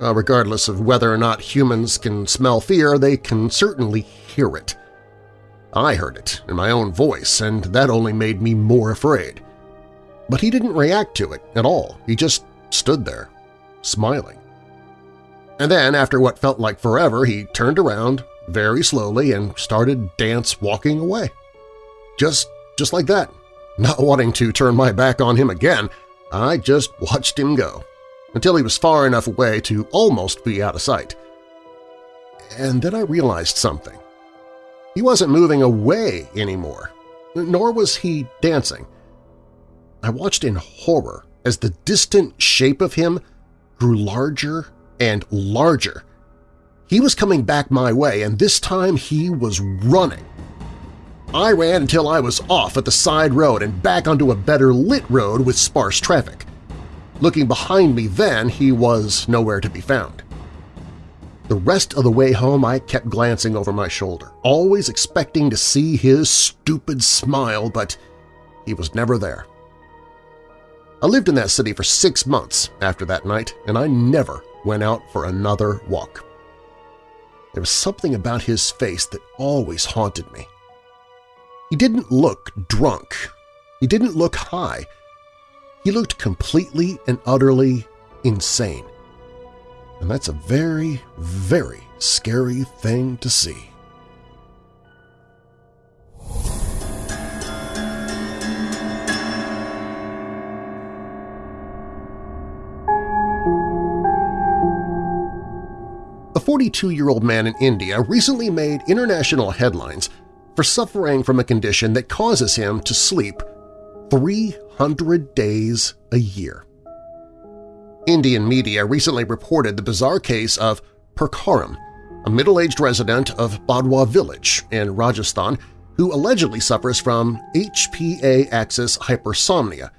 Uh, regardless of whether or not humans can smell fear, they can certainly hear it. I heard it in my own voice, and that only made me more afraid. But he didn't react to it at all. He just stood there, smiling. And then, after what felt like forever, he turned around very slowly and started dance walking away. Just, just like that. Not wanting to turn my back on him again, I just watched him go, until he was far enough away to almost be out of sight. And then I realized something. He wasn't moving away anymore, nor was he dancing. I watched in horror as the distant shape of him grew larger and larger. He was coming back my way, and this time he was running. I ran until I was off at the side road and back onto a better lit road with sparse traffic. Looking behind me then, he was nowhere to be found. The rest of the way home I kept glancing over my shoulder, always expecting to see his stupid smile, but he was never there. I lived in that city for six months after that night, and I never went out for another walk. There was something about his face that always haunted me. He didn't look drunk. He didn't look high. He looked completely and utterly insane. And that's a very, very scary thing to see. A 42-year-old man in India recently made international headlines for suffering from a condition that causes him to sleep 300 days a year. Indian media recently reported the bizarre case of Purkharam, a middle-aged resident of Badwa village in Rajasthan who allegedly suffers from HPA-axis hypersomnia,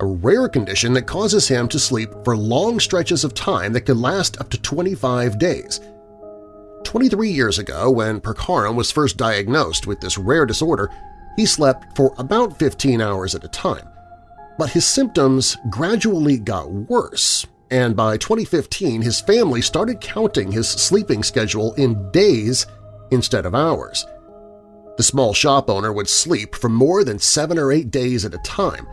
a rare condition that causes him to sleep for long stretches of time that can last up to 25 days. 23 years ago, when Purkharam was first diagnosed with this rare disorder, he slept for about 15 hours at a time. But his symptoms gradually got worse, and by 2015 his family started counting his sleeping schedule in days instead of hours. The small shop owner would sleep for more than seven or eight days at a time,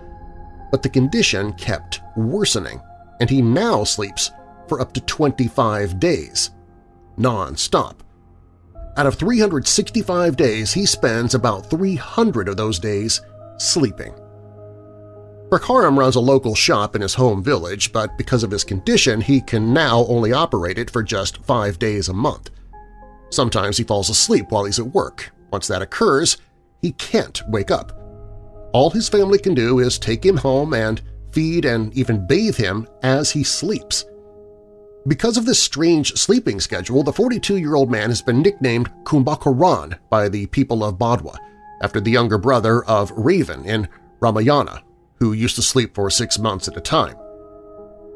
but the condition kept worsening, and he now sleeps for up to 25 days, non-stop. Out of 365 days, he spends about 300 of those days sleeping. Purkharam runs a local shop in his home village, but because of his condition, he can now only operate it for just five days a month. Sometimes he falls asleep while he's at work. Once that occurs, he can't wake up. All his family can do is take him home and feed and even bathe him as he sleeps. Because of this strange sleeping schedule, the 42-year-old man has been nicknamed Kumbhakaran by the people of Badwa, after the younger brother of Ravan in Ramayana, who used to sleep for six months at a time.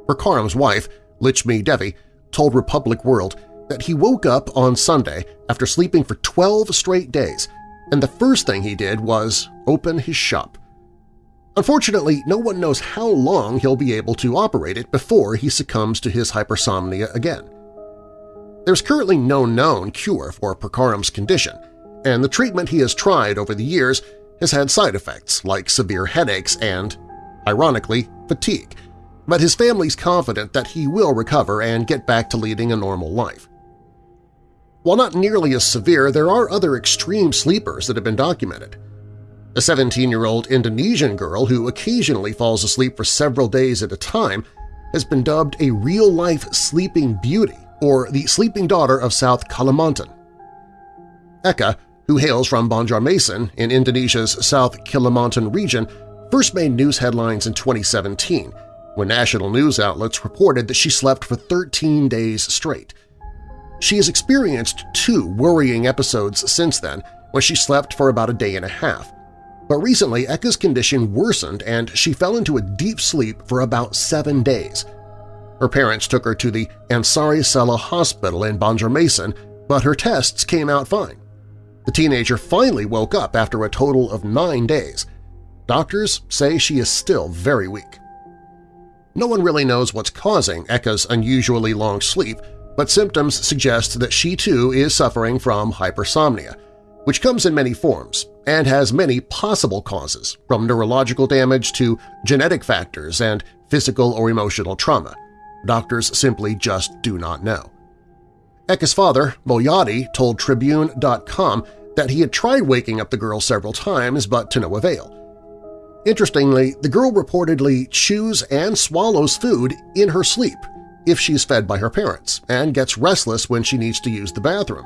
Purkharam's wife, Lichmi Devi, told Republic World that he woke up on Sunday after sleeping for 12 straight days, and the first thing he did was open his shop. Unfortunately, no one knows how long he'll be able to operate it before he succumbs to his hypersomnia again. There's currently no known cure for Purkharam's condition, and the treatment he has tried over the years has had side effects like severe headaches and, ironically, fatigue, but his family's confident that he will recover and get back to leading a normal life. While not nearly as severe, there are other extreme sleepers that have been documented. A 17-year-old Indonesian girl who occasionally falls asleep for several days at a time has been dubbed a real-life sleeping beauty or the sleeping daughter of South Kalimantan. Eka, who hails from Banjarmasin in Indonesia's South Kalimantan region, first made news headlines in 2017 when national news outlets reported that she slept for 13 days straight. She has experienced two worrying episodes since then when she slept for about a day and a half. But recently, Eka's condition worsened and she fell into a deep sleep for about seven days. Her parents took her to the Ansari Saleh Hospital in Banjarmasin, but her tests came out fine. The teenager finally woke up after a total of nine days. Doctors say she is still very weak. No one really knows what's causing Eka's unusually long sleep, but symptoms suggest that she too is suffering from hypersomnia, which comes in many forms, and has many possible causes, from neurological damage to genetic factors and physical or emotional trauma. Doctors simply just do not know. Eka's father, Boyati, told Tribune.com that he had tried waking up the girl several times but to no avail. Interestingly, the girl reportedly chews and swallows food in her sleep if she's fed by her parents and gets restless when she needs to use the bathroom.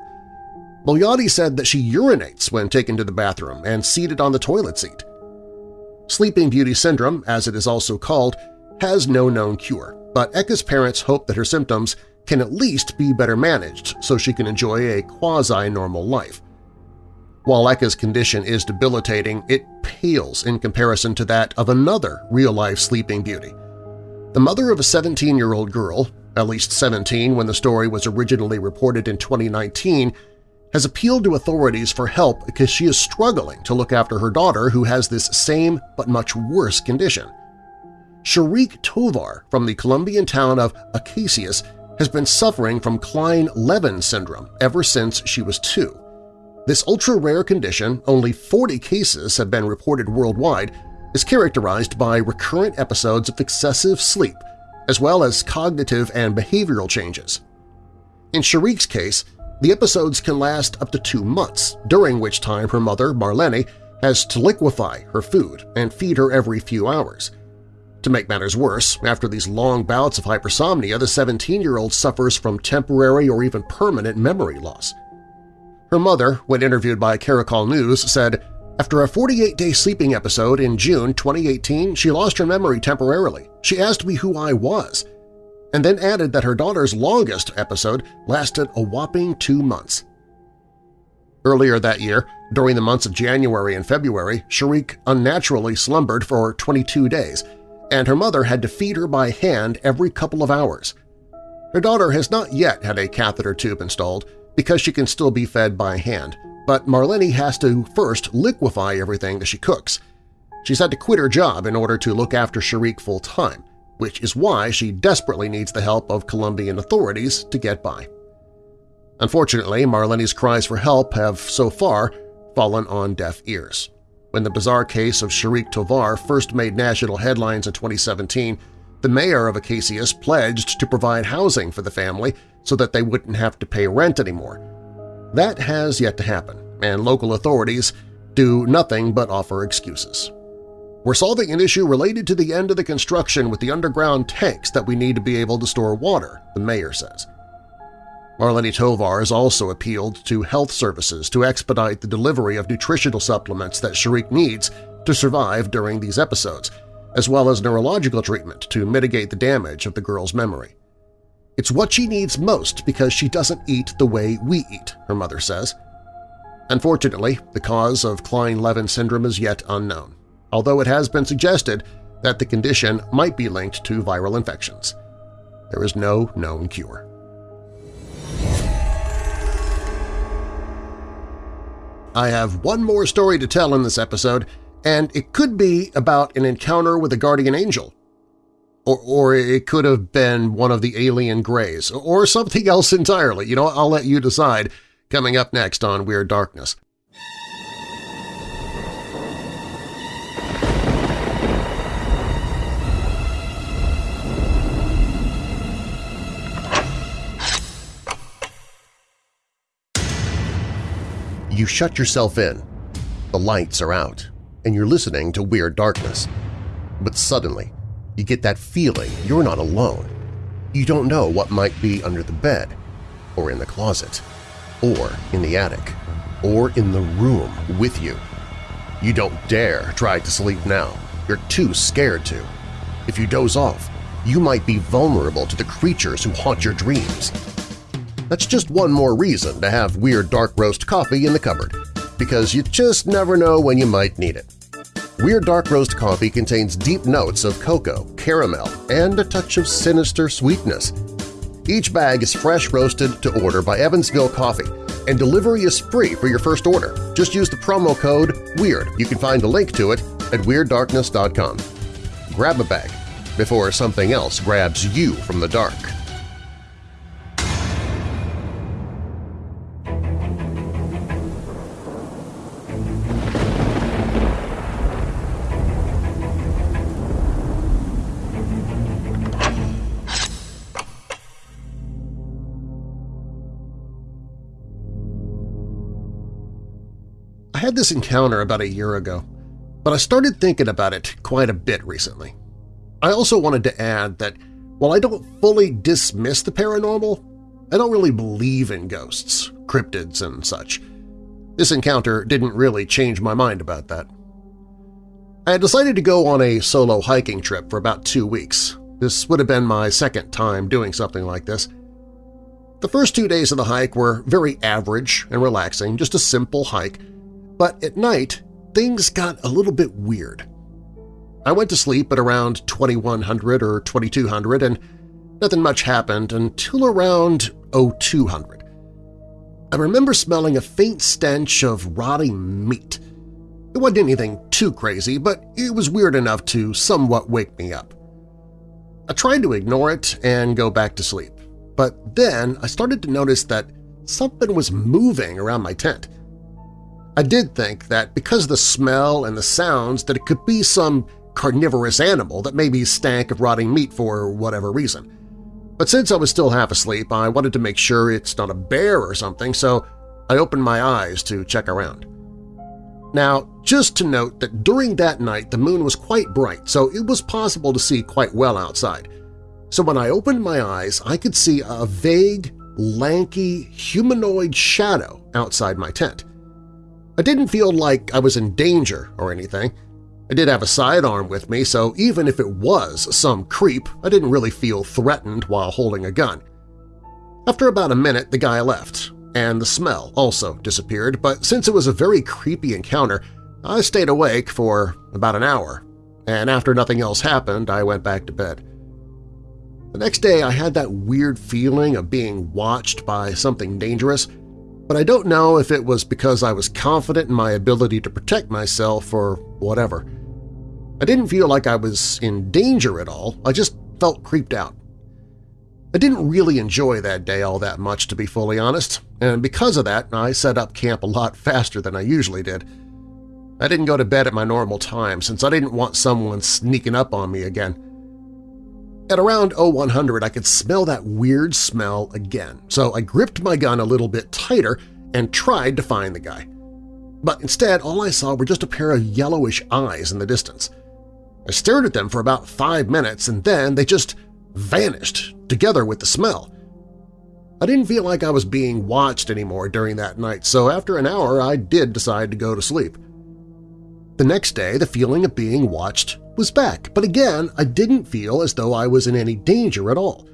Boyati said that she urinates when taken to the bathroom and seated on the toilet seat. Sleeping Beauty Syndrome, as it is also called, has no known cure, but Eka's parents hope that her symptoms can at least be better managed so she can enjoy a quasi-normal life. While Eka's condition is debilitating, it pales in comparison to that of another real-life Sleeping Beauty. The mother of a 17-year-old girl, at least 17 when the story was originally reported in 2019, has appealed to authorities for help because she is struggling to look after her daughter who has this same but much worse condition. Sharik Tovar from the Colombian town of Acacias has been suffering from Kleine-Levin syndrome ever since she was two. This ultra-rare condition, only 40 cases have been reported worldwide, is characterized by recurrent episodes of excessive sleep, as well as cognitive and behavioral changes. In Sharik's case, the episodes can last up to two months, during which time her mother, Marlene, has to liquefy her food and feed her every few hours. To make matters worse, after these long bouts of hypersomnia, the 17-year-old suffers from temporary or even permanent memory loss. Her mother, when interviewed by Caracol News, said, After a 48-day sleeping episode in June 2018, she lost her memory temporarily. She asked me who I was and then added that her daughter's longest episode lasted a whopping two months. Earlier that year, during the months of January and February, Sharik unnaturally slumbered for 22 days, and her mother had to feed her by hand every couple of hours. Her daughter has not yet had a catheter tube installed, because she can still be fed by hand, but Marlene has to first liquefy everything that she cooks. She's had to quit her job in order to look after Sharik full-time, which is why she desperately needs the help of Colombian authorities to get by. Unfortunately, Marlene's cries for help have so far fallen on deaf ears. When the bizarre case of Sharik Tovar first made national headlines in 2017, the mayor of Acacias pledged to provide housing for the family so that they wouldn't have to pay rent anymore. That has yet to happen, and local authorities do nothing but offer excuses. We're solving an issue related to the end of the construction with the underground tanks that we need to be able to store water, the mayor says. Marlene Tovar has also appealed to health services to expedite the delivery of nutritional supplements that Sharik needs to survive during these episodes, as well as neurological treatment to mitigate the damage of the girl's memory. It's what she needs most because she doesn't eat the way we eat, her mother says. Unfortunately, the cause of Kleine-Levin syndrome is yet unknown, although it has been suggested that the condition might be linked to viral infections. There is no known cure. I have one more story to tell in this episode, and it could be about an encounter with a guardian angel. Or, or it could have been one of the alien grays, or something else entirely. You know, I'll let you decide coming up next on Weird Darkness. You shut yourself in, the lights are out, and you're listening to Weird Darkness. But suddenly, you get that feeling you're not alone. You don't know what might be under the bed, or in the closet, or in the attic, or in the room with you. You don't dare try to sleep now. You're too scared to. If you doze off, you might be vulnerable to the creatures who haunt your dreams. That's just one more reason to have Weird Dark Roast coffee in the cupboard, because you just never know when you might need it. Weird Dark Roast coffee contains deep notes of cocoa, caramel, and a touch of sinister sweetness. Each bag is fresh roasted to order by Evansville Coffee, and delivery is free for your first order. Just use the promo code WEIRD. You can find a link to it at WeirdDarkness.com. Grab a bag before something else grabs you from the dark. Had this encounter about a year ago, but I started thinking about it quite a bit recently. I also wanted to add that while I don't fully dismiss the paranormal, I don't really believe in ghosts, cryptids, and such. This encounter didn't really change my mind about that. I had decided to go on a solo hiking trip for about two weeks. This would have been my second time doing something like this. The first two days of the hike were very average and relaxing, just a simple hike, but at night, things got a little bit weird. I went to sleep at around 2100 or 2200 and nothing much happened until around 0200. I remember smelling a faint stench of rotting meat. It wasn't anything too crazy, but it was weird enough to somewhat wake me up. I tried to ignore it and go back to sleep, but then I started to notice that something was moving around my tent. I did think that because of the smell and the sounds that it could be some carnivorous animal that maybe stank of rotting meat for whatever reason. But since I was still half asleep, I wanted to make sure it's not a bear or something, so I opened my eyes to check around. Now, just to note that during that night the moon was quite bright, so it was possible to see quite well outside. So when I opened my eyes, I could see a vague, lanky, humanoid shadow outside my tent. I didn't feel like I was in danger or anything. I did have a sidearm with me, so even if it was some creep, I didn't really feel threatened while holding a gun. After about a minute, the guy left, and the smell also disappeared, but since it was a very creepy encounter, I stayed awake for about an hour, and after nothing else happened, I went back to bed. The next day I had that weird feeling of being watched by something dangerous – but I don't know if it was because I was confident in my ability to protect myself or whatever. I didn't feel like I was in danger at all, I just felt creeped out. I didn't really enjoy that day all that much, to be fully honest, and because of that I set up camp a lot faster than I usually did. I didn't go to bed at my normal time since I didn't want someone sneaking up on me again. At around 0100 I could smell that weird smell again, so I gripped my gun a little bit tighter and tried to find the guy. But instead all I saw were just a pair of yellowish eyes in the distance. I stared at them for about five minutes and then they just vanished, together with the smell. I didn't feel like I was being watched anymore during that night, so after an hour I did decide to go to sleep. The next day the feeling of being watched was back, but again I didn't feel as though I was in any danger at all.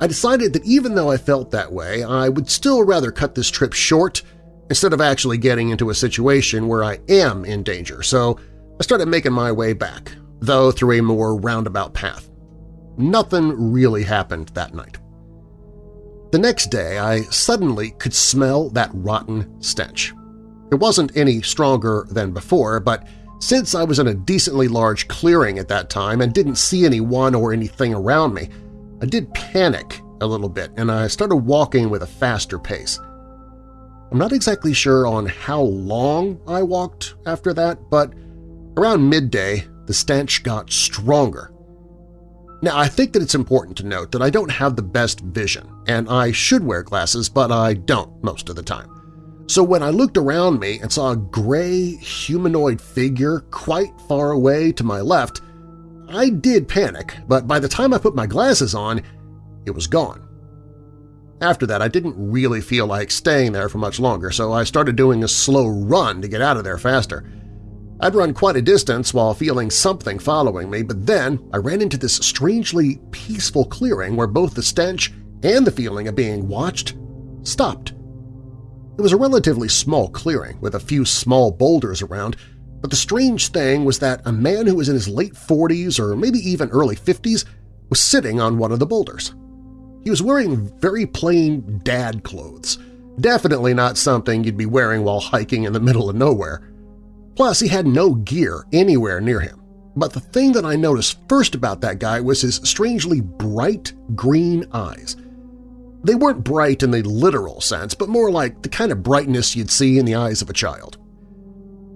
I decided that even though I felt that way, I would still rather cut this trip short instead of actually getting into a situation where I am in danger, so I started making my way back, though through a more roundabout path. Nothing really happened that night. The next day, I suddenly could smell that rotten stench. It wasn't any stronger than before, but since I was in a decently large clearing at that time and didn't see anyone or anything around me, I did panic a little bit and I started walking with a faster pace. I'm not exactly sure on how long I walked after that, but around midday the stench got stronger now, I think that it's important to note that I don't have the best vision, and I should wear glasses, but I don't most of the time. So when I looked around me and saw a gray humanoid figure quite far away to my left, I did panic, but by the time I put my glasses on, it was gone. After that, I didn't really feel like staying there for much longer, so I started doing a slow run to get out of there faster. I'd run quite a distance while feeling something following me, but then I ran into this strangely peaceful clearing where both the stench and the feeling of being watched stopped. It was a relatively small clearing with a few small boulders around, but the strange thing was that a man who was in his late 40s or maybe even early 50s was sitting on one of the boulders. He was wearing very plain dad clothes, definitely not something you'd be wearing while hiking in the middle of nowhere. Plus, he had no gear anywhere near him. But the thing that I noticed first about that guy was his strangely bright green eyes. They weren't bright in the literal sense, but more like the kind of brightness you'd see in the eyes of a child.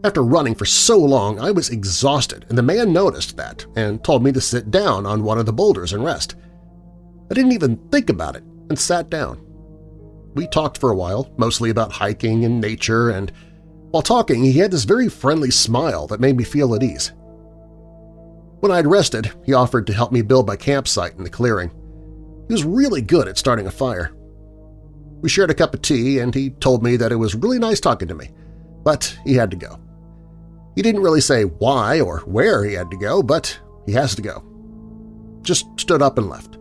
After running for so long, I was exhausted, and the man noticed that and told me to sit down on one of the boulders and rest. I didn't even think about it and sat down. We talked for a while, mostly about hiking and nature and while talking, he had this very friendly smile that made me feel at ease. When I'd rested, he offered to help me build my campsite in the clearing. He was really good at starting a fire. We shared a cup of tea, and he told me that it was really nice talking to me, but he had to go. He didn't really say why or where he had to go, but he has to go. Just stood up and left.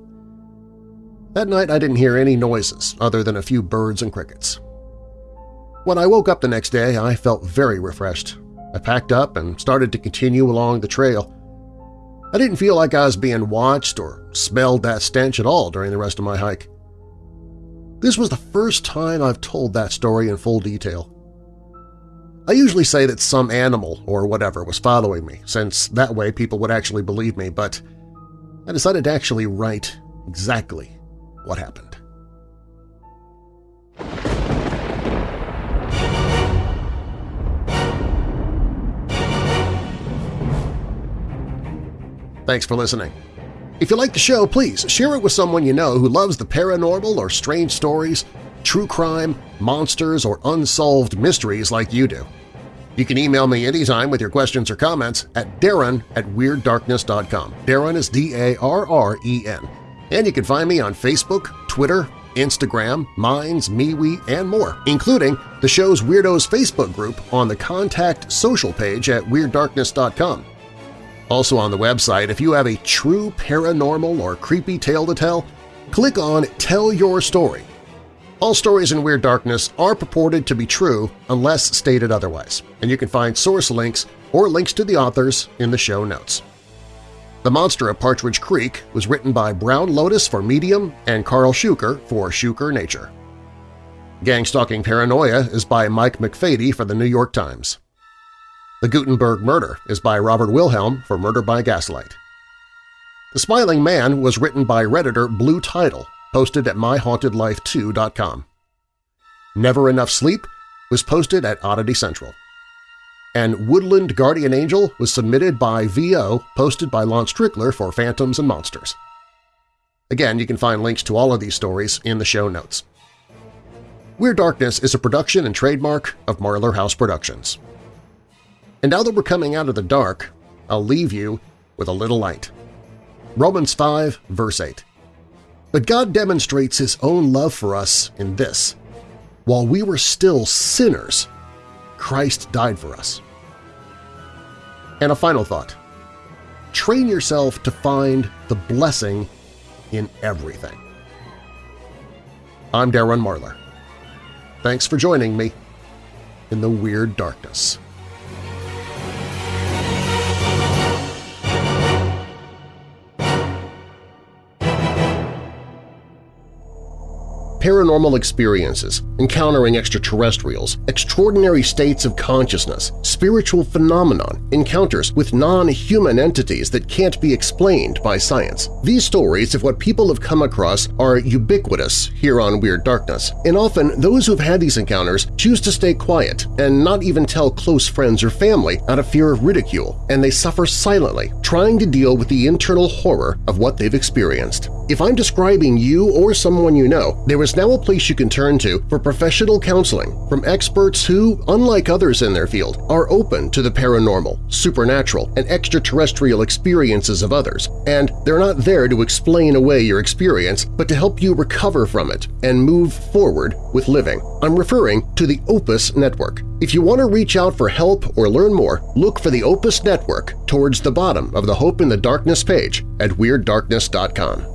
That night I didn't hear any noises other than a few birds and crickets. When I woke up the next day, I felt very refreshed. I packed up and started to continue along the trail. I didn't feel like I was being watched or smelled that stench at all during the rest of my hike. This was the first time I've told that story in full detail. I usually say that some animal or whatever was following me, since that way people would actually believe me, but I decided to actually write exactly what happened. Thanks for listening. If you like the show, please share it with someone you know who loves the paranormal or strange stories, true crime, monsters, or unsolved mysteries like you do. You can email me anytime with your questions or comments at darren at WeirdDarkness.com. Darren is D-A-R-R-E-N. And you can find me on Facebook, Twitter, Instagram, Minds, MeWe, and more, including the show's Weirdos Facebook group on the Contact Social page at WeirdDarkness.com. Also on the website, if you have a true paranormal or creepy tale to tell, click on Tell Your Story. All stories in Weird Darkness are purported to be true unless stated otherwise, and you can find source links or links to the authors in the show notes. The Monster of Partridge Creek was written by Brown Lotus for Medium and Karl Shuker for Shuker Nature. Gang-Stalking Paranoia is by Mike McPhate for the New York Times. The Guttenberg Murder is by Robert Wilhelm for Murder by Gaslight. The Smiling Man was written by Redditor Blue Tidal, posted at myhauntedlife2.com. Never Enough Sleep was posted at Oddity Central. And Woodland Guardian Angel was submitted by VO, posted by Lon Strickler for Phantoms and Monsters. Again, you can find links to all of these stories in the show notes. Weird Darkness is a production and trademark of Marlar House Productions. And now that we're coming out of the dark, I'll leave you with a little light. Romans 5, verse 8. But God demonstrates His own love for us in this. While we were still sinners, Christ died for us. And a final thought. Train yourself to find the blessing in everything. I'm Darren Marlar. Thanks for joining me in the Weird Darkness. Paranormal experiences, encountering extraterrestrials, extraordinary states of consciousness, spiritual phenomenon, encounters with non-human entities that can't be explained by science. These stories of what people have come across are ubiquitous here on Weird Darkness, and often those who've had these encounters choose to stay quiet and not even tell close friends or family out of fear of ridicule, and they suffer silently, trying to deal with the internal horror of what they've experienced. If I'm describing you or someone you know, there is now a place you can turn to for professional counseling from experts who, unlike others in their field, are open to the paranormal, supernatural, and extraterrestrial experiences of others, and they're not there to explain away your experience but to help you recover from it and move forward with living. I'm referring to the Opus Network. If you want to reach out for help or learn more, look for the Opus Network towards the bottom of the Hope in the Darkness page at WeirdDarkness.com.